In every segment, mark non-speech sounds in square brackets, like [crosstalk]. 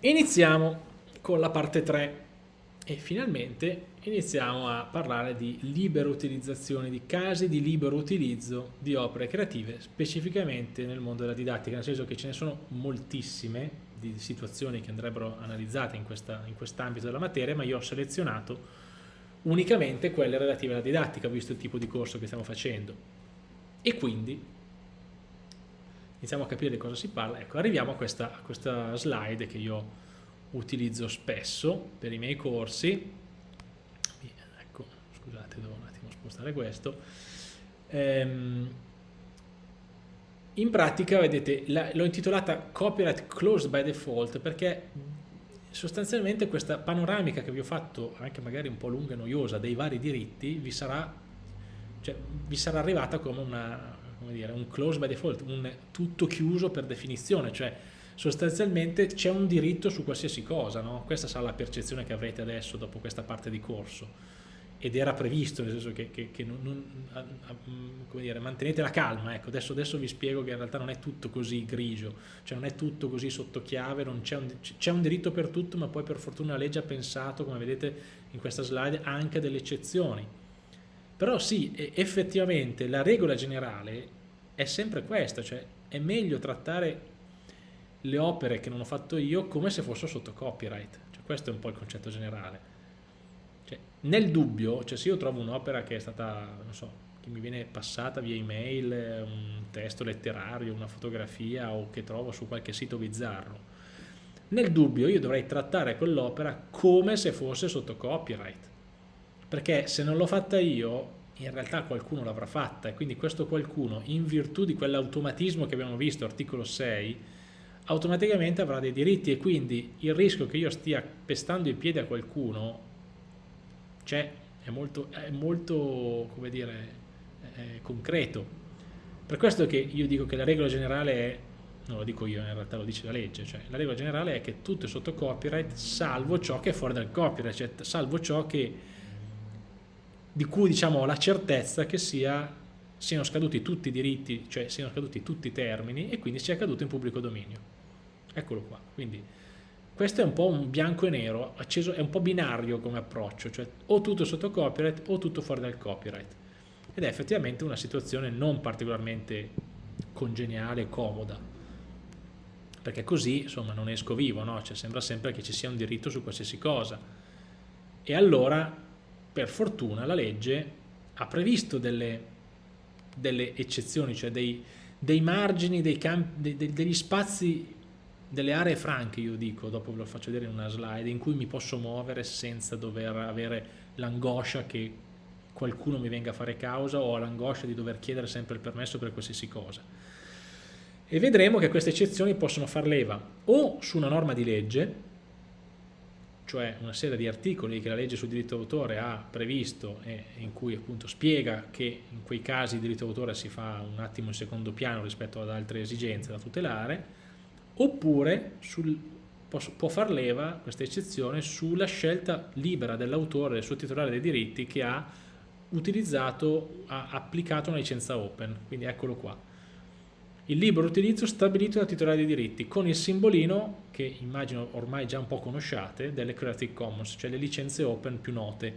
iniziamo con la parte 3 e finalmente iniziamo a parlare di libera utilizzazione, di casi di libero utilizzo di opere creative, specificamente nel mondo della didattica, nel senso che ce ne sono moltissime di situazioni che andrebbero analizzate in, questa, in quest'ambito della materia, ma io ho selezionato unicamente quelle relative alla didattica, visto il tipo di corso che stiamo facendo. E quindi iniziamo a capire di cosa si parla. Ecco, arriviamo a questa, a questa slide che io utilizzo spesso per i miei corsi ecco scusate devo un attimo spostare questo ehm, in pratica vedete l'ho intitolata copyright closed by default perché sostanzialmente questa panoramica che vi ho fatto anche magari un po' lunga e noiosa dei vari diritti vi sarà, cioè, vi sarà arrivata come, una, come dire, un close by default un tutto chiuso per definizione cioè sostanzialmente c'è un diritto su qualsiasi cosa, no? questa sarà la percezione che avrete adesso dopo questa parte di corso ed era previsto, nel senso che, che, che non, non, dire, mantenete la calma, ecco, adesso, adesso, vi spiego che in realtà non è tutto così grigio, cioè non è tutto così sotto chiave, c'è un, un, diritto per tutto, ma poi per fortuna la legge ha pensato, come vedete in questa slide, anche delle eccezioni. Però sì, effettivamente la regola generale è sempre questa, cioè è meglio trattare le opere che non ho fatto io come se fossero sotto copyright. Cioè, questo è un po' il concetto generale. Cioè, nel dubbio, cioè se io trovo un'opera che è stata, non so, che mi viene passata via email, un testo letterario, una fotografia o che trovo su qualche sito bizzarro, nel dubbio io dovrei trattare quell'opera come se fosse sotto copyright. Perché se non l'ho fatta io, in realtà qualcuno l'avrà fatta e quindi questo qualcuno, in virtù di quell'automatismo che abbiamo visto, articolo 6, automaticamente avrà dei diritti e quindi il rischio che io stia pestando i piedi a qualcuno c'è, è molto, è molto come dire, concreto. Per questo che io dico che la regola generale è, non lo dico io, in realtà lo dice la legge, cioè la regola generale è che tutto è sotto copyright salvo ciò che è fuori dal copyright, cioè salvo ciò che, di cui diciamo la certezza che sia, siano scaduti tutti i diritti, cioè siano scaduti tutti i termini e quindi sia caduto in pubblico dominio. Eccolo qua. Quindi questo è un po' un bianco e nero, acceso, è un po' binario come approccio, cioè o tutto sotto copyright o tutto fuori dal copyright. Ed è effettivamente una situazione non particolarmente congeniale comoda, perché così insomma non esco vivo, no? cioè, sembra sempre che ci sia un diritto su qualsiasi cosa. E allora, per fortuna, la legge ha previsto delle, delle eccezioni, cioè dei, dei margini, dei campi, dei, degli spazi delle aree franche, io dico, dopo ve lo faccio vedere in una slide, in cui mi posso muovere senza dover avere l'angoscia che qualcuno mi venga a fare causa o l'angoscia di dover chiedere sempre il permesso per qualsiasi cosa. E vedremo che queste eccezioni possono far leva o su una norma di legge, cioè una serie di articoli che la legge sul diritto d'autore ha previsto e in cui appunto spiega che in quei casi il diritto d'autore si fa un attimo in secondo piano rispetto ad altre esigenze da tutelare, oppure sul, può far leva, questa eccezione, sulla scelta libera dell'autore, del suo titolare dei diritti che ha utilizzato, ha applicato una licenza open, quindi eccolo qua. Il libero utilizzo stabilito dal titolare dei diritti con il simbolino che immagino ormai già un po' conosciate delle Creative Commons, cioè le licenze open più note,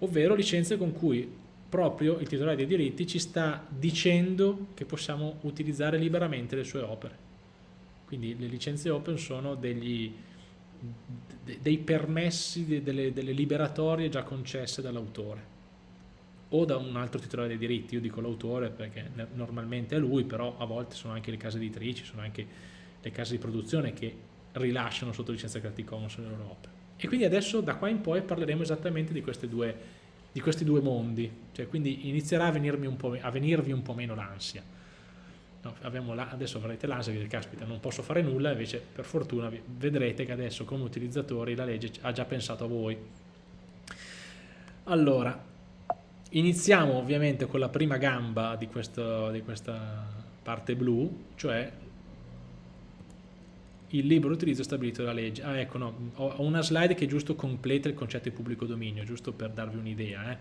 ovvero licenze con cui proprio il titolare dei diritti ci sta dicendo che possiamo utilizzare liberamente le sue opere. Quindi le licenze open sono degli, dei permessi, delle, delle liberatorie già concesse dall'autore o da un altro titolare dei diritti, io dico l'autore perché normalmente è lui, però a volte sono anche le case editrici, sono anche le case di produzione che rilasciano sotto licenza Creative Commons le loro opere. E quindi adesso da qua in poi parleremo esattamente di, due, di questi due mondi, cioè quindi inizierà a, un a venirvi un po' meno l'ansia. No, adesso avrete l'ansia di dire caspita non posso fare nulla invece per fortuna vedrete che adesso come utilizzatori la legge ha già pensato a voi. Allora iniziamo ovviamente con la prima gamba di, questo, di questa parte blu cioè il libero utilizzo stabilito dalla legge. Ah ecco no ho una slide che giusto completa il concetto di pubblico dominio giusto per darvi un'idea eh.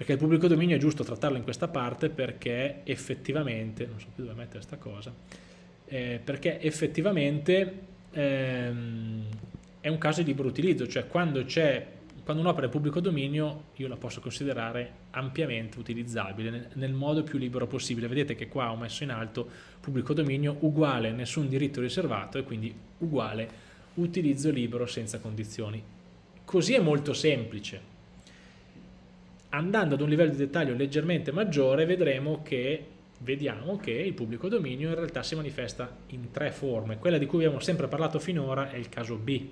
Perché il pubblico dominio è giusto trattarlo in questa parte perché effettivamente, non so più dove mettere questa cosa, eh, perché effettivamente ehm, è un caso di libero utilizzo, cioè quando c'è quando un'opera è pubblico dominio io la posso considerare ampiamente utilizzabile nel, modo più libero possibile. Vedete che qua ho messo in alto pubblico dominio uguale nessun diritto riservato e quindi uguale utilizzo libero senza condizioni. Così è molto semplice. Andando ad un livello di dettaglio leggermente maggiore vedremo che vediamo che il pubblico dominio in realtà si manifesta in tre forme. Quella di cui abbiamo sempre parlato finora è il caso B,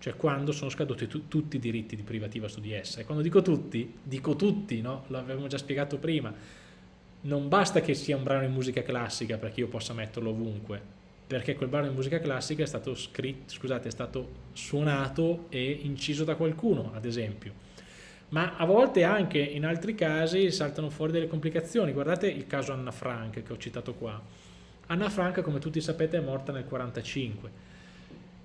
cioè quando sono scaduti tutti i diritti di privativa su di essa. E quando dico tutti, dico tutti, no? L'avevamo già spiegato prima. Non basta che sia un brano in musica classica perché io possa metterlo ovunque, perché quel brano in musica classica è stato scritto, scusate, è stato suonato e inciso da qualcuno, ad esempio ma a volte anche in altri casi saltano fuori delle complicazioni. Guardate il caso Anna Frank che ho citato qua. Anna Frank, come tutti sapete, è morta nel 1945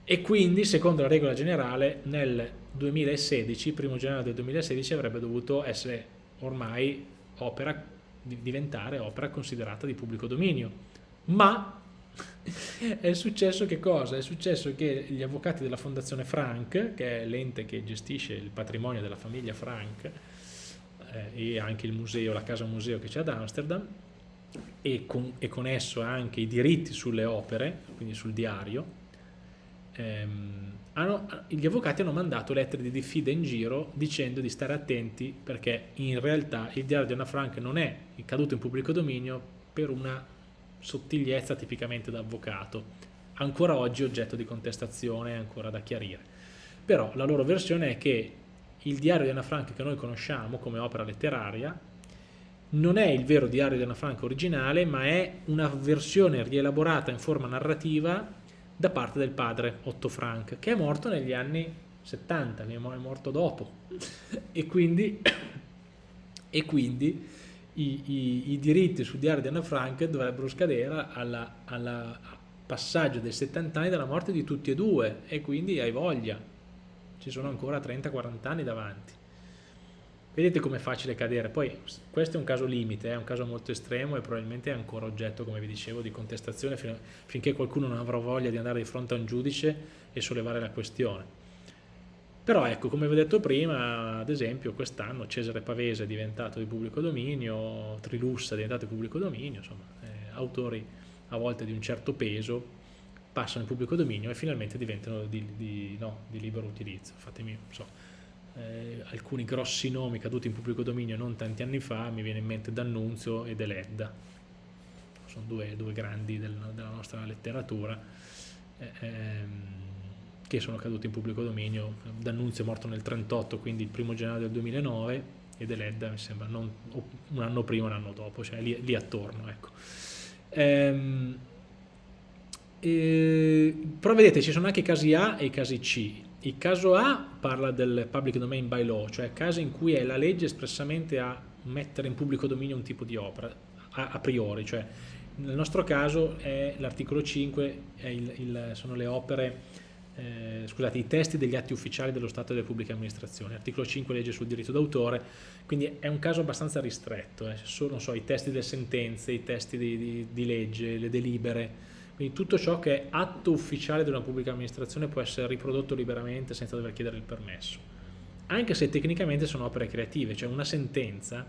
e quindi, secondo la regola generale, nel 2016, primo gennaio del 2016, avrebbe dovuto essere ormai opera, diventare opera considerata di pubblico dominio. Ma [laughs] è successo che cosa? È successo che gli avvocati della Fondazione Frank, che è l'ente che gestisce il patrimonio della famiglia Frank, eh, e anche il museo, la casa museo che c'è ad Amsterdam, e con, e con, esso anche i diritti sulle opere, quindi sul diario, ehm, hanno, gli avvocati hanno mandato lettere di diffida in giro dicendo di stare attenti perché in realtà il diario di Anna Frank non è caduto in pubblico dominio per una sottigliezza tipicamente da avvocato, ancora oggi oggetto di contestazione, ancora da chiarire. Però la loro versione è che il diario di Anna Frank che noi conosciamo come opera letteraria non è il vero diario di Anna Frank originale, ma è una versione rielaborata in forma narrativa da parte del padre Otto Frank, che è morto negli anni 70, è morto dopo. e quindi, e quindi i, i, i diritti sul diario di Anna Frank dovrebbero scadere al passaggio dei 70 anni dalla morte di tutti e due e quindi hai voglia, ci sono ancora 30-40 anni davanti. Vedete com'è facile cadere, poi questo è un caso limite, è un caso molto estremo e probabilmente è ancora oggetto, come vi dicevo, di contestazione finché qualcuno non avrà voglia di andare di fronte a un giudice e sollevare la questione. Però ecco, come vi ho detto prima, ad esempio quest'anno Cesare Pavese è diventato di pubblico dominio, Trilussa è diventato di pubblico dominio, insomma, eh, autori a volte di un certo peso passano in pubblico dominio e finalmente diventano di, di, no, di libero utilizzo. Fatemi, so, eh, alcuni grossi nomi caduti in pubblico dominio non tanti anni fa, mi viene in mente D'Annunzio e Deledda, sono due, due grandi del, della nostra letteratura. Eh, ehm, che sono caduti in pubblico dominio. D'Annunzio è morto nel 1938, quindi il primo gennaio del 2009, e Deledda mi sembra non, un anno prima, un anno dopo, cioè lì, lì attorno. Ecco. Ehm, e, però vedete ci sono anche i casi A e i casi C. Il caso A parla del public domain by law, cioè casi in cui è la legge espressamente a mettere in pubblico dominio un tipo di opera a, a priori, cioè nel nostro caso l'articolo 5, il, il, sono le opere eh, scusate, i testi degli atti ufficiali dello Stato e delle pubbliche amministrazioni, articolo 5 legge sul diritto d'autore, quindi è un caso abbastanza ristretto, eh. sono so, i testi delle sentenze, i testi di, di, di, legge, le delibere, quindi tutto ciò che è atto ufficiale di una pubblica amministrazione può essere riprodotto liberamente senza dover chiedere il permesso, anche se tecnicamente sono opere creative, cioè una sentenza,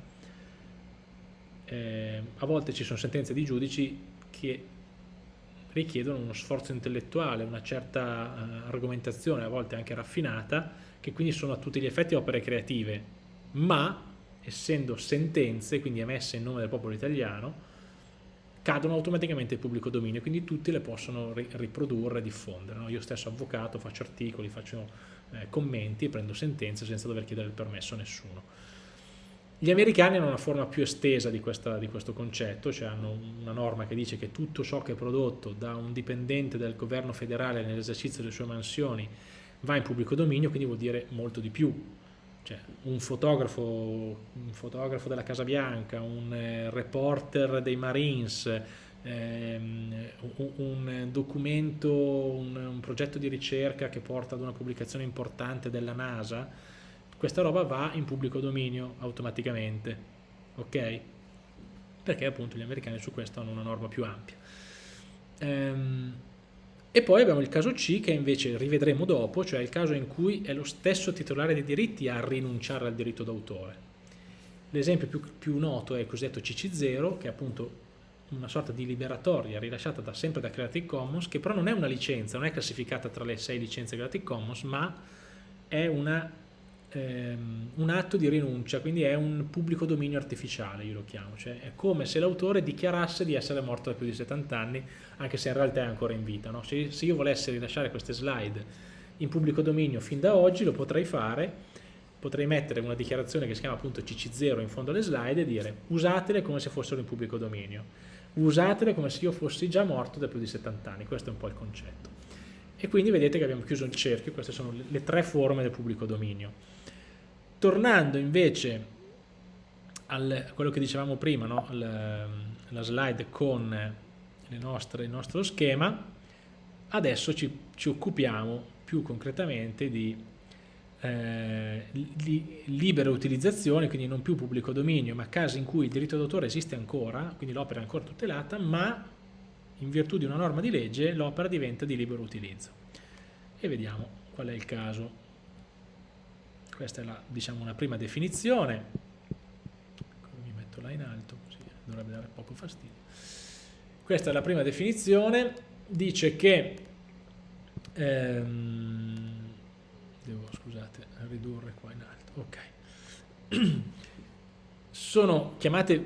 eh, a volte ci sono sentenze di giudici che richiedono uno sforzo intellettuale, una certa uh, argomentazione, a volte anche raffinata, che quindi sono a tutti gli effetti opere creative, ma essendo sentenze, quindi emesse in nome del popolo italiano, cadono automaticamente in pubblico dominio, quindi tutti le possono ri riprodurre e diffondere. No? Io stesso avvocato, faccio articoli, faccio eh, commenti, prendo sentenze senza dover chiedere il permesso a nessuno. Gli americani hanno una forma più estesa di, questa, di, questo concetto, cioè hanno una norma che dice che tutto ciò che è prodotto da un dipendente del governo federale nell'esercizio delle sue mansioni va in pubblico dominio, quindi vuol dire molto di più. Cioè, un, fotografo, un fotografo della Casa Bianca, un eh, reporter dei Marines, ehm, un, un, documento, un, un progetto di ricerca che porta ad una pubblicazione importante della NASA, questa roba va in pubblico dominio automaticamente, ok? Perché appunto gli americani su questo hanno una norma più ampia. Ehm, E poi abbiamo il caso C che invece rivedremo dopo, cioè il caso in cui è lo stesso titolare dei diritti a rinunciare al diritto d'autore. L'esempio più, più, noto è il cosiddetto CC0, che è appunto una sorta di liberatoria rilasciata da, sempre da Creative Commons, che però non è una licenza, non è classificata tra le sei licenze Creative Commons, ma è una, ehm, un atto di rinuncia, quindi è un pubblico dominio artificiale, io lo chiamo, cioè è come se l'autore dichiarasse di essere morto da più di 70 anni, anche se in realtà è ancora in vita. No? Se, se io volessi rilasciare queste slide in pubblico dominio fin da oggi, lo potrei fare, potrei mettere una dichiarazione che si chiama appunto CC0 in fondo alle slide e dire usatele come se fossero in pubblico dominio usatele come se io fossi già morto da più di 70 anni, questo è un po' il concetto. E quindi vedete che abbiamo chiuso il cerchio, queste sono le tre forme del pubblico dominio. Tornando invece a quello che dicevamo prima, no? alla slide con nostre, il nostro schema, adesso ci, ci occupiamo più concretamente di eh, li, libera utilizzazione, quindi non più pubblico dominio, ma casi in cui il diritto d'autore esiste ancora, quindi l'opera è ancora tutelata, ma in virtù di una norma di legge l'opera diventa di libero utilizzo. E vediamo qual è il caso. Questa è la, diciamo, una prima definizione. Mi metto là in alto, così dovrebbe dare poco fastidio. Questa è la prima definizione, dice che ehm, devo scusate ridurre qua in alto ok [clears throat] sono chiamate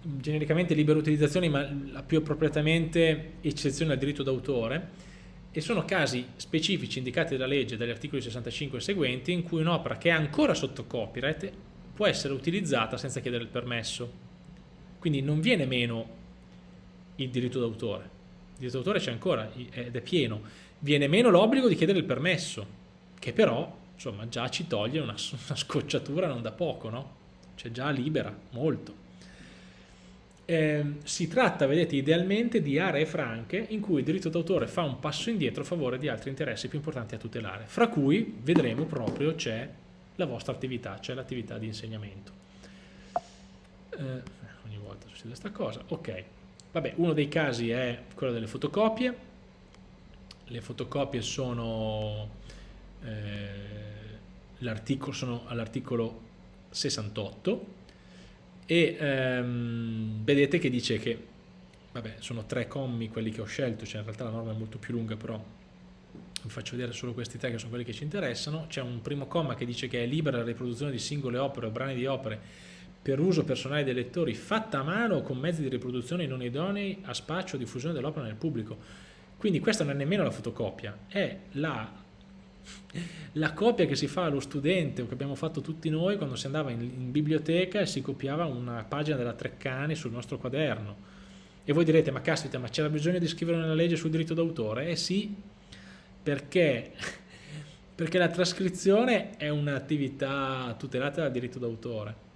genericamente libere utilizzazioni ma più appropriatamente eccezione al diritto d'autore e sono casi specifici indicati dalla legge dagli articoli 65 e seguenti in cui un'opera che è ancora sotto copyright può essere utilizzata senza chiedere il permesso quindi non viene meno il diritto d'autore il diritto d'autore c'è ancora ed è pieno viene meno l'obbligo di chiedere il permesso che però insomma già ci toglie una, una scocciatura non da poco, no? Cioè già libera molto. Eh, si tratta, vedete, idealmente di aree franche in cui il diritto d'autore fa un passo indietro a favore di altri interessi più importanti a tutelare, fra cui, vedremo proprio, c'è la vostra attività, c'è l'attività di insegnamento. Eh, ogni volta succede questa cosa. Ok, vabbè, uno dei casi è quello delle fotocopie. Le fotocopie sono eh, all'articolo 68 e ehm, vedete che dice che vabbè sono tre commi quelli che ho scelto cioè in realtà la norma è molto più lunga però vi faccio vedere solo questi tre che sono quelli che ci interessano. C'è un primo comma che dice che è libera la riproduzione di singole opere o brani di opere per uso personale dei lettori fatta a mano o con mezzi di riproduzione non idonei a spaccio o diffusione dell'opera nel pubblico. Quindi questa non è nemmeno la fotocopia è la la copia che si fa allo studente o che abbiamo fatto tutti noi quando si andava in, in, biblioteca e si copiava una pagina della Treccani sul nostro quaderno. E voi direte ma caspita ma c'era bisogno di scrivere una legge sul diritto d'autore? Eh sì perché, [laughs] perché la trascrizione è un'attività tutelata dal diritto d'autore.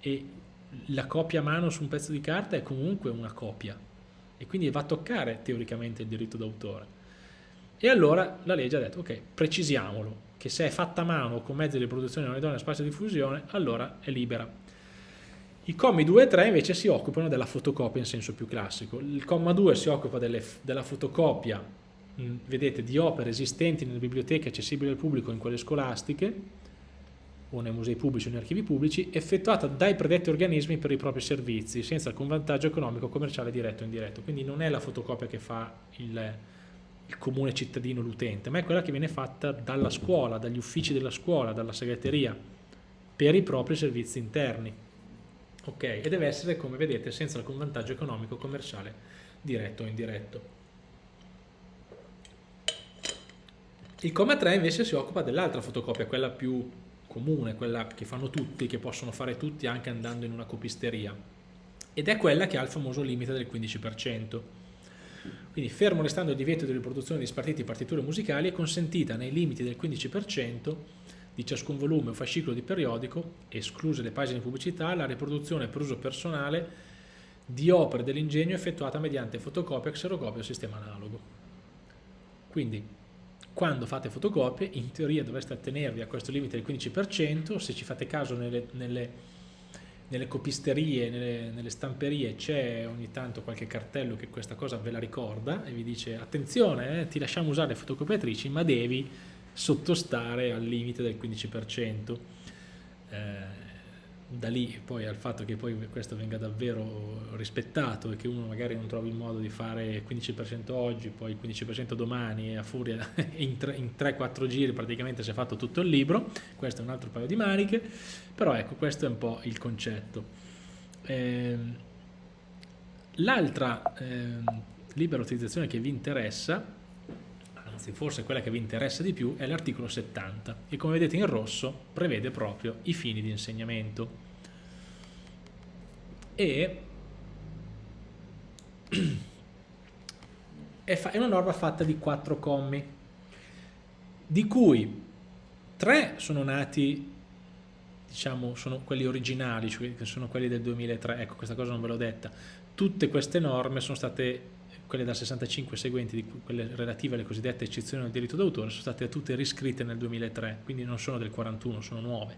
E la copia a mano su un pezzo di carta è comunque una copia. E quindi va a toccare teoricamente il diritto d'autore e allora la legge ha detto, ok, precisiamolo, che se è fatta a mano con mezzi di produzione non idonei a spazio di diffusione, allora è libera. I commi 2 e 3 invece si occupano della fotocopia in senso più classico. Il comma 2 si occupa delle, della fotocopia, mh, vedete, di opere esistenti nelle biblioteche accessibili al pubblico in quelle scolastiche, o nei musei pubblici o nei archivi pubblici, effettuata dai predetti organismi per i propri servizi, senza alcun vantaggio economico, commerciale diretto o indiretto. Quindi non è la fotocopia che fa il il comune cittadino, l'utente, ma è quella che viene fatta dalla scuola, dagli uffici della scuola, dalla segreteria, per i propri servizi interni. Ok, e deve essere, come vedete, senza alcun vantaggio economico, commerciale, diretto o indiretto. Il comma 3 invece si occupa dell'altra fotocopia, quella più comune, quella che fanno tutti, che possono fare tutti anche andando in una copisteria, ed è quella che ha il famoso limite del 15%. Quindi fermo restando il divieto di riproduzione di spartiti partiture musicali è consentita nei limiti del 15% di ciascun volume o fascicolo di periodico, escluse le pagine di pubblicità, la riproduzione per uso personale di opere dell'ingegno effettuata mediante fotocopia, xerocopia o sistema analogo. Quindi quando fate fotocopie in teoria dovreste attenervi a questo limite del 15%, se ci fate caso nelle, nelle nelle copisterie, nelle, nelle stamperie c'è ogni tanto qualche cartello che questa cosa ve la ricorda e vi dice attenzione, eh, ti lasciamo usare le fotocopiatrici, ma devi sottostare al limite del 15%. Eh, da lì poi al fatto che poi questo venga davvero rispettato e che uno magari non trovi il modo di fare 15% oggi, poi 15% domani e a furia [laughs] in 3-4 giri praticamente si è fatto tutto il libro, questo è un altro paio di maniche, però ecco questo è un po' il concetto. Eh, L'altra eh, libera utilizzazione che vi interessa, anzi forse quella che vi interessa di più, è l'articolo 70 e come vedete in rosso prevede proprio i fini di insegnamento. E è una norma fatta di quattro commi, di cui tre sono nati diciamo sono quelli originali, cioè che sono quelli del 2003, ecco questa cosa non ve l'ho detta, tutte queste norme sono state, quelle dal 65 seguenti, quelle relative alle cosiddette eccezioni al diritto d'autore, sono state tutte riscritte nel 2003, quindi non sono del 41, sono nuove.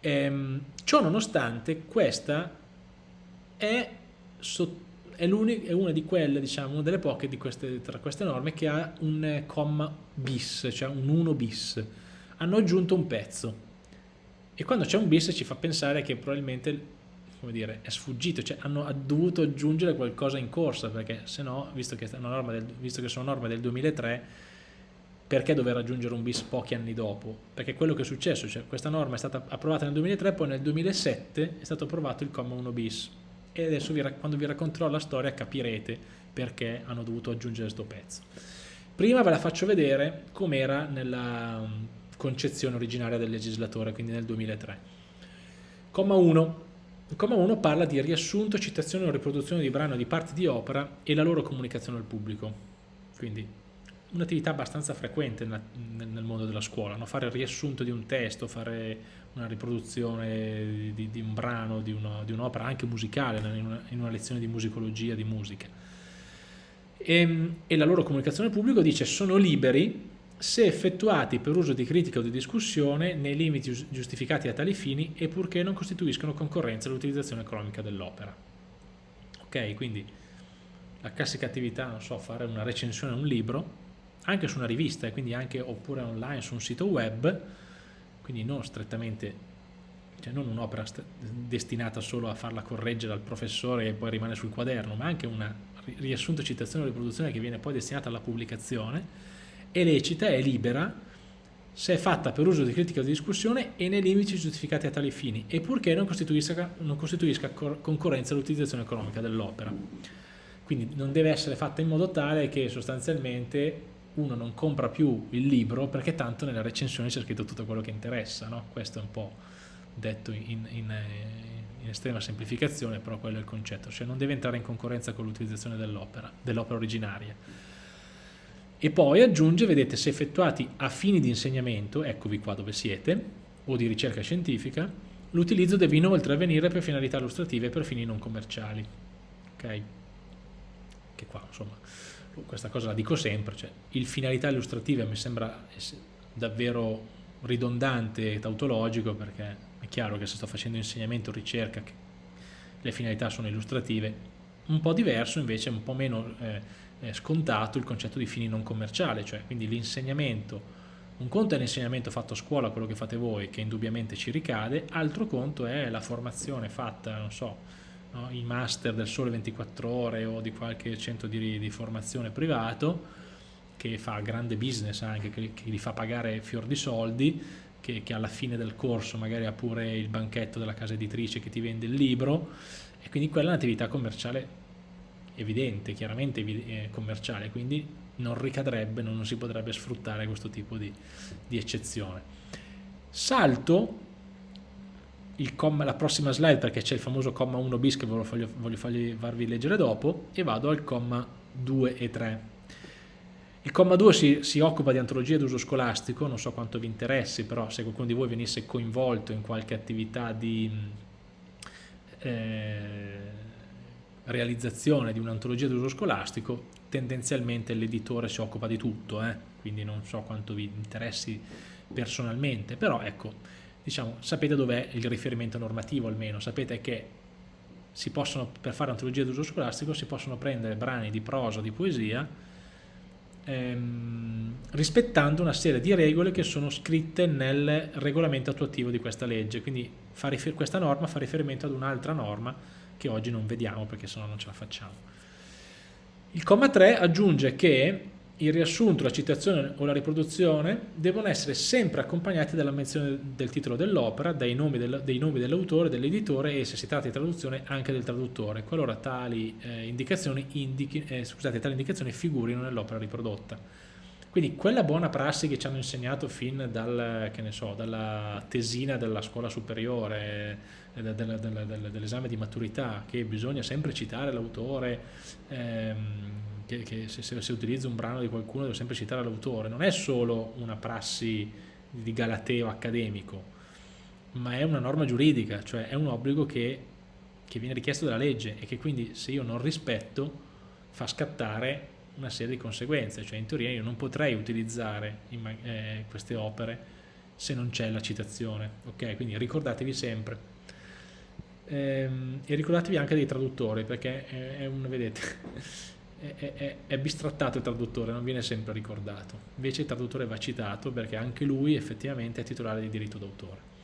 Ehm, ciò nonostante questa è, è, è, una di quelle, diciamo, una delle poche di queste, tra queste norme che ha un comma bis, cioè un 1 bis. Hanno aggiunto un pezzo e quando c'è un bis ci fa pensare che probabilmente come dire, è sfuggito, cioè hanno dovuto aggiungere qualcosa in corsa, perché se no, visto che, del, visto che sono norme del 2003, perché dover aggiungere un bis pochi anni dopo? Perché quello che è successo, cioè questa norma è stata approvata nel 2003, poi nel 2007 è stato approvato il comma 1 bis e adesso vi, quando vi racconterò la storia capirete perché hanno dovuto aggiungere questo pezzo. Prima ve la faccio vedere com'era nella concezione originaria del legislatore, quindi nel 2003. Comma 1. Il comma 1 parla di riassunto, citazione o riproduzione di brano di parti di opera e la loro comunicazione al pubblico. Quindi un'attività abbastanza frequente nel mondo della scuola, no? fare il riassunto di un testo, fare una riproduzione di, di un brano, di, un'opera anche musicale, in una, in una, lezione di musicologia, di musica. E, ehm, e la loro comunicazione al pubblico dice sono liberi se effettuati per uso di critica o di discussione nei limiti giustificati a tali fini e purché non costituiscono concorrenza all'utilizzazione economica dell'opera. Ok, quindi la classica attività, non so, fare una recensione a un libro, anche su una rivista, quindi anche oppure online su un sito web, quindi non strettamente, cioè non un'opera destinata solo a farla correggere al professore e poi rimane sul quaderno, ma anche una riassunto, citazione o riproduzione che viene poi destinata alla pubblicazione, è lecita, è libera, se è fatta per uso di critica o di discussione e nei limiti giustificati a tali fini e purché non costituisca, non costituisca concorrenza all'utilizzazione economica dell'opera. Quindi non deve essere fatta in modo tale che sostanzialmente uno non compra più il libro perché tanto nella recensione c'è scritto tutto quello che interessa, no? questo è un po' detto in, in, in, estrema semplificazione, però quello è il concetto, cioè non deve entrare in concorrenza con l'utilizzazione dell'opera, dell'opera originaria e poi aggiunge, vedete, se effettuati a fini di insegnamento, eccovi qua dove siete, o di ricerca scientifica, l'utilizzo deve inoltre avvenire per finalità illustrative e per fini non commerciali. Ok? Che qua, insomma, questa cosa la dico sempre, cioè, il finalità illustrative mi sembra davvero ridondante e tautologico perché è chiaro che se sto facendo insegnamento o ricerca le finalità sono illustrative, un po' diverso invece, un po' meno... Eh, scontato il concetto di fini non commerciali, cioè quindi l'insegnamento, un conto è l'insegnamento fatto a scuola, quello che fate voi, che indubbiamente ci ricade, altro conto è la formazione fatta, non so, no, i master del sole 24 ore o di qualche centro di, di formazione privato, che fa grande business anche, che, che li fa pagare fior di soldi, che, che, alla fine del corso magari ha pure il banchetto della casa editrice che ti vende il libro, e quindi quella è un'attività commerciale evidente, chiaramente eh, commerciale, quindi non ricadrebbe, non, si potrebbe sfruttare questo tipo di, di eccezione. Salto comma, la prossima slide perché c'è il famoso comma 1 bis che voglio, voglio farvi, leggere dopo e vado al comma 2 e 3. Il comma 2 si, si occupa di antologia d'uso scolastico, non so quanto vi interessi, però se qualcuno di voi venisse coinvolto in qualche attività di... Eh, realizzazione di un'antologia d'uso scolastico, tendenzialmente l'editore si occupa di tutto, eh? quindi non so quanto vi interessi personalmente, però ecco, diciamo, sapete dov'è il riferimento normativo almeno, sapete che possono, per fare antologia d'uso scolastico si possono prendere brani di prosa, di poesia, ehm, rispettando una serie di regole che sono scritte nel regolamento attuativo di questa legge, quindi questa norma fa riferimento ad un'altra norma che oggi non vediamo perché sennò non ce la facciamo. Il comma 3 aggiunge che il riassunto, la citazione o la riproduzione devono essere sempre accompagnati dalla menzione del titolo dell'opera, dei nomi dell'autore, dell'editore e se si tratta di traduzione anche del traduttore, qualora tali, eh, indicazioni, indichi, eh, scusate, tali indicazioni figurino nell'opera riprodotta. Quindi quella buona prassi che ci hanno insegnato fin dal, so, dalla tesina della scuola superiore, eh, dell'esame di maturità, che bisogna sempre citare l'autore, ehm, che, se, se, utilizza un brano di qualcuno devo sempre citare l'autore, non è solo una prassi di galateo accademico, ma è una norma giuridica, cioè è un obbligo che, che viene richiesto dalla legge e che quindi se io non rispetto fa scattare una serie di conseguenze, cioè in teoria io non potrei utilizzare eh, queste opere se non c'è la citazione, ok? Quindi ricordatevi sempre. Ehm, e ricordatevi anche dei traduttori, perché è, è un, vedete, [laughs] è, è, è, bistrattato il traduttore, non viene sempre ricordato. Invece il traduttore va citato perché anche lui effettivamente è titolare di diritto d'autore.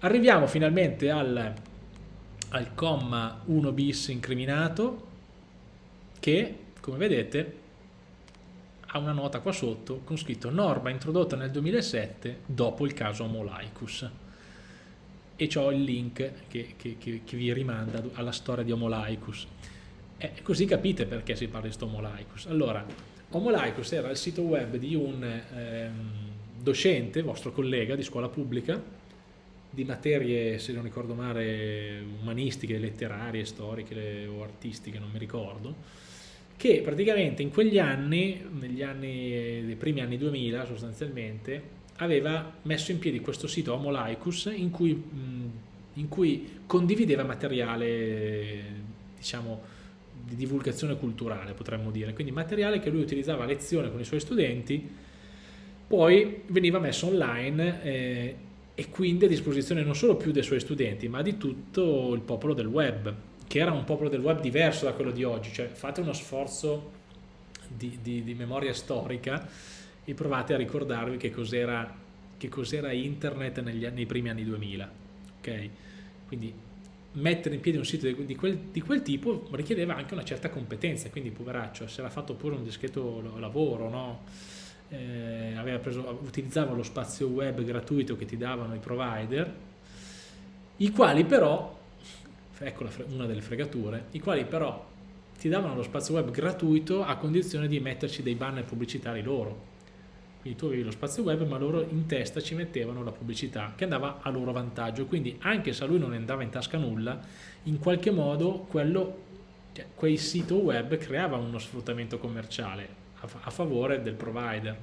Arriviamo finalmente al, al comma 1 bis incriminato che come vedete ha una nota qua sotto con scritto norma introdotta nel 2007 dopo il caso Homolaicus e ho il link che, che, che, che, vi rimanda alla storia di Homolaicus e così capite perché si parla di questo Homolaicus allora Homolaicus era il sito web di un ehm, docente, vostro collega di scuola pubblica di materie, se non ricordo male, umanistiche, letterarie, storiche o artistiche, non mi ricordo che praticamente in quegli anni, negli anni, dei primi anni 2000 sostanzialmente, aveva messo in piedi questo sito Homo Laicus in cui, in cui condivideva materiale, diciamo, di divulgazione culturale, potremmo dire, quindi materiale che lui utilizzava a lezione con i suoi studenti, poi veniva messo online eh, e quindi a disposizione non solo più dei suoi studenti, ma di tutto il popolo del web che era un popolo del web diverso da quello di oggi, cioè fate uno sforzo di, di, di memoria storica e provate a ricordarvi che cos'era cos internet negli, nei primi anni 2000, ok? Quindi mettere in piedi un sito di quel, di quel, tipo richiedeva anche una certa competenza, quindi poveraccio, se era fatto pure un discreto lavoro, no? eh, preso, utilizzava lo spazio web gratuito che ti davano i provider, i quali però ecco una delle fregature, i quali però ti davano lo spazio web gratuito a condizione di metterci dei banner pubblicitari loro. Quindi tu avevi lo spazio web ma loro in testa ci mettevano la pubblicità che andava a loro vantaggio, quindi anche se a lui non andava in tasca nulla, in qualche modo quello, cioè, quel sito web creava uno sfruttamento commerciale a, a favore del provider.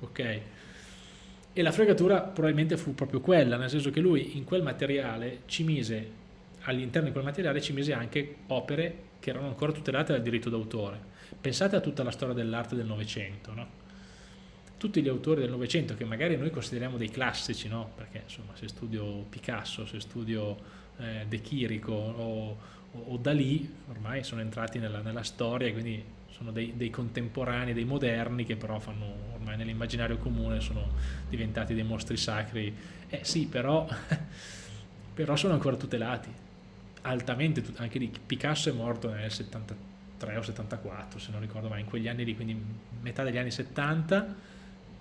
Ok? E la fregatura probabilmente fu proprio quella, nel senso che lui in quel materiale ci mise all'interno di quel materiale ci mise anche opere che erano ancora tutelate dal diritto d'autore. Pensate a tutta la storia dell'arte del Novecento, no? Tutti gli autori del Novecento che magari noi consideriamo dei classici, no? Perché insomma se studio Picasso, se studio eh, De Chirico o, o, Dalì, ormai sono entrati nella, nella storia quindi sono dei, dei, contemporanei, dei moderni che però fanno ormai nell'immaginario comune sono diventati dei mostri sacri. Eh sì, però, [laughs] però sono ancora tutelati altamente, anche lì Picasso è morto nel 73 o 74 se non ricordo mai, in quegli anni lì, quindi metà degli anni 70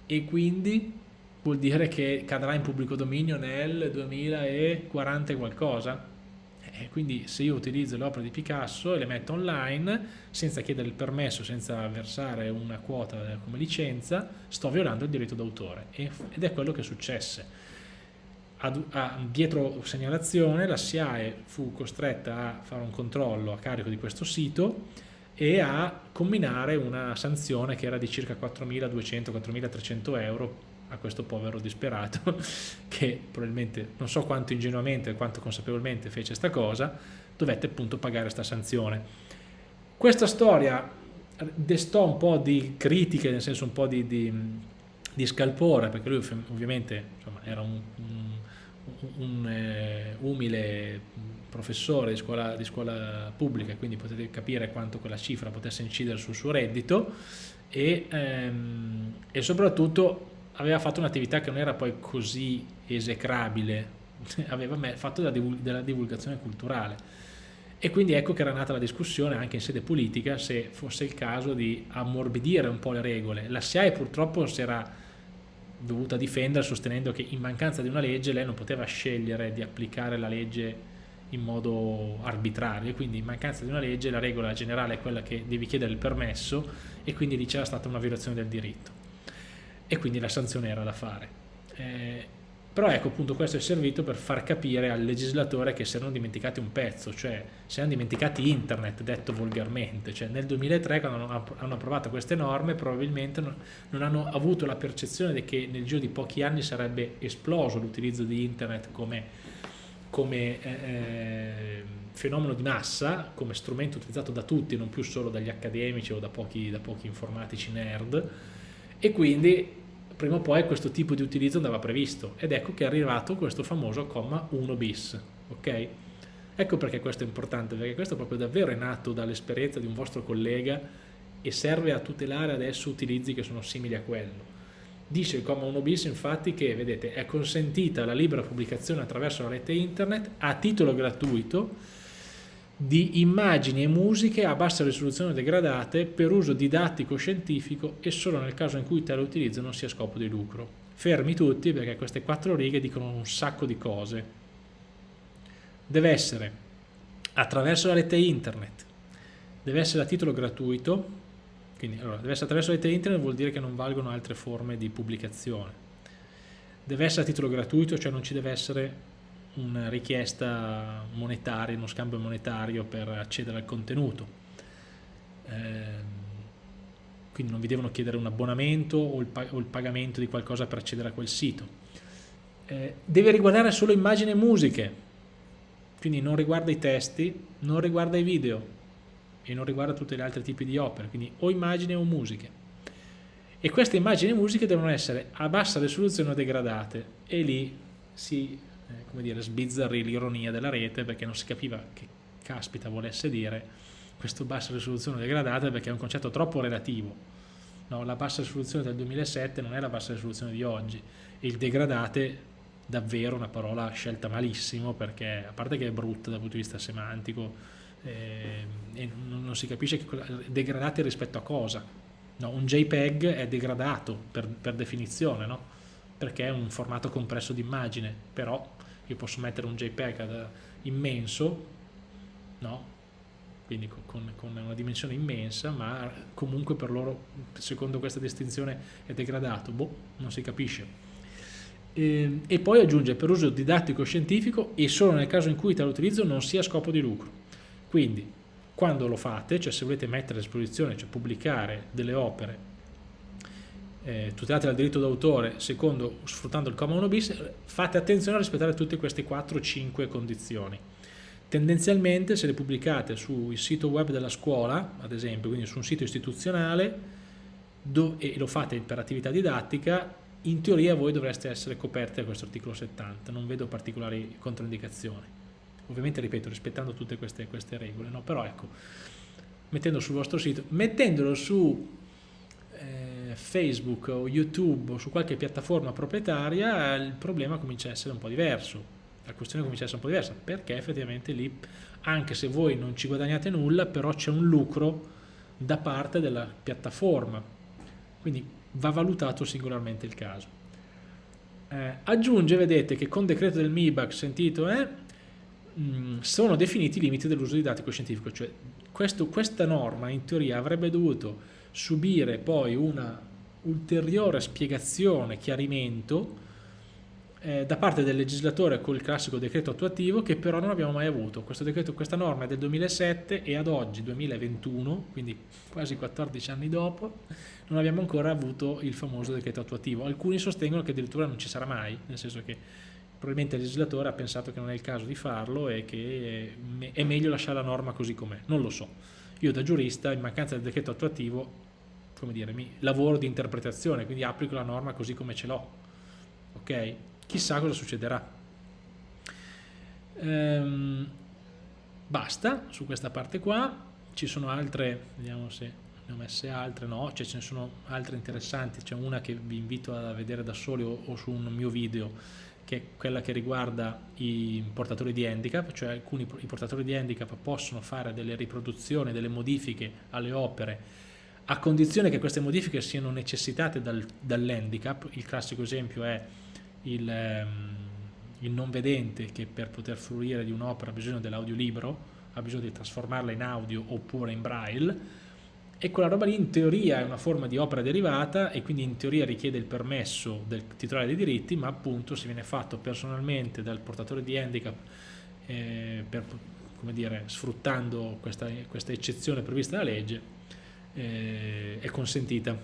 e quindi vuol dire che cadrà in pubblico dominio nel 2040 e qualcosa. E quindi se io utilizzo le opere di Picasso e le metto online senza chiedere il permesso, senza versare una quota come licenza sto violando il diritto d'autore. Ed è quello che successe a, a, dietro segnalazione la SIAE fu costretta a fare un controllo a carico di questo sito e a combinare una sanzione che era di circa 4.200-4.300 euro a questo povero disperato [laughs] che probabilmente non so quanto ingenuamente e quanto consapevolmente fece questa cosa dovette appunto pagare questa sanzione. Questa storia destò un po' di critiche nel senso un po' di, di, di scalpore perché lui ovviamente insomma, era un, un un eh, umile professore di scuola, di scuola pubblica, quindi potete capire quanto quella cifra potesse incidere sul suo reddito e, ehm, e soprattutto aveva fatto un'attività che non era poi così esecrabile, [laughs] aveva fatto della divulgazione culturale. E quindi ecco che era nata la discussione anche in sede politica se fosse il caso di ammorbidire un po' le regole. La SIAE purtroppo si era dovuta difendere sostenendo che in mancanza di una legge lei non poteva scegliere di applicare la legge in modo arbitrario, quindi in mancanza di una legge la regola generale è quella che devi chiedere il permesso e quindi lì c'era stata una violazione del diritto e quindi la sanzione era da fare. Eh, però ecco appunto questo è servito per far capire al legislatore che si erano dimenticati un pezzo, cioè si erano dimenticati internet, detto volgarmente, cioè nel 2003 quando hanno approvato queste norme probabilmente non hanno avuto la percezione che nel giro di pochi anni sarebbe esploso l'utilizzo di internet come, come eh, eh, fenomeno di massa, come strumento utilizzato da tutti, non più solo dagli accademici o da pochi, da pochi informatici nerd, e quindi prima o poi questo tipo di utilizzo andava previsto ed ecco che è arrivato questo famoso comma 1 bis, ok? Ecco perché questo è importante, perché questo proprio davvero è nato dall'esperienza di un vostro collega e serve a tutelare adesso utilizzi che sono simili a quello. Dice il comma 1 bis infatti che, vedete, è consentita la libera pubblicazione attraverso la rete internet a titolo gratuito di immagini e musiche a bassa risoluzione degradate per uso didattico scientifico e solo nel caso in cui tale utilizzo non sia scopo di lucro. Fermi tutti perché queste quattro righe dicono un sacco di cose. Deve essere attraverso la rete internet, deve essere a titolo gratuito, quindi allora, deve essere attraverso la rete internet vuol dire che non valgono altre forme di pubblicazione. Deve essere a titolo gratuito, cioè non ci deve essere una richiesta monetaria, uno scambio monetario per accedere al contenuto. Eh, quindi non vi devono chiedere un abbonamento o il, o il, pagamento di qualcosa per accedere a quel sito. Eh, deve riguardare solo immagini e musiche, quindi non riguarda i testi, non riguarda i video e non riguarda tutti gli altri tipi di opere, quindi o immagini o musiche. E queste immagini e musiche devono essere a bassa risoluzione o degradate e lì si eh, come dire, sbizzarrì l'ironia della rete perché non si capiva che caspita volesse dire questo bassa risoluzione degradata perché è un concetto troppo relativo. No, la bassa risoluzione del 2007 non è la bassa risoluzione di oggi e il degradate davvero una parola scelta malissimo perché a parte che è brutta dal punto di vista semantico eh, e non, si capisce che degradate rispetto a cosa. No, un JPEG è degradato per, per definizione, no? perché è un formato compresso di immagine, però io posso mettere un JPEG immenso, no? quindi con, con, una dimensione immensa, ma comunque per loro, secondo questa distinzione, è degradato. Boh, non si capisce. E, ehm, e poi aggiunge per uso didattico scientifico e solo nel caso in cui tale utilizzo non sia a scopo di lucro. Quindi, quando lo fate, cioè se volete mettere a disposizione, cioè pubblicare delle opere eh, tutelate dal diritto d'autore secondo sfruttando il comma 1 bis fate attenzione a rispettare tutte queste 4-5 condizioni. Tendenzialmente se le pubblicate sul sito web della scuola ad esempio quindi su un sito istituzionale e lo fate per attività didattica in teoria voi dovreste essere coperti da questo articolo 70 non vedo particolari controindicazioni. Ovviamente ripeto rispettando tutte queste, queste regole no? però ecco mettendo sul vostro sito mettendolo su Facebook o YouTube o su qualche piattaforma proprietaria il problema comincia a essere un po' diverso. La questione comincia a essere un po' diversa perché effettivamente lì anche se voi non ci guadagnate nulla però c'è un lucro da parte della piattaforma. Quindi va valutato singolarmente il caso. Eh, aggiunge vedete che con decreto del MIBAC sentito eh, mh, sono definiti i limiti dell'uso didattico scientifico cioè questo, questa norma in teoria avrebbe dovuto subire poi una ulteriore spiegazione, chiarimento eh, da parte del legislatore col classico decreto attuativo che però non abbiamo mai avuto. Decreto, questa norma è del 2007 e ad oggi, 2021, quindi quasi 14 anni dopo, non abbiamo ancora avuto il famoso decreto attuativo. Alcuni sostengono che addirittura non ci sarà mai, nel senso che probabilmente il legislatore ha pensato che non è il caso di farlo e che è meglio lasciare la norma così com'è, non lo so. Io da giurista, in mancanza del decreto attuativo, come dire, mi lavoro di interpretazione, quindi applico la norma così come ce l'ho. Ok? Chissà cosa succederà. Ehm, basta su questa parte qua, ci sono altre, vediamo se ne ho messe altre, no, cioè ce ne sono altre interessanti, c'è una che vi invito a vedere da soli o, o su un mio video, che è quella che riguarda i portatori di handicap, cioè alcuni i portatori di handicap possono fare delle riproduzioni, delle modifiche alle opere a condizione che queste modifiche siano necessitate dal, dall'handicap, il classico esempio è il, ehm, il, non vedente che per poter fruire di un'opera ha bisogno dell'audiolibro, ha bisogno di trasformarla in audio oppure in braille, e quella roba lì in teoria è una forma di opera derivata e quindi in teoria richiede il permesso del titolare dei diritti, ma appunto se viene fatto personalmente dal portatore di handicap eh, per, dire, sfruttando questa, questa eccezione prevista dalla legge, eh, è consentita.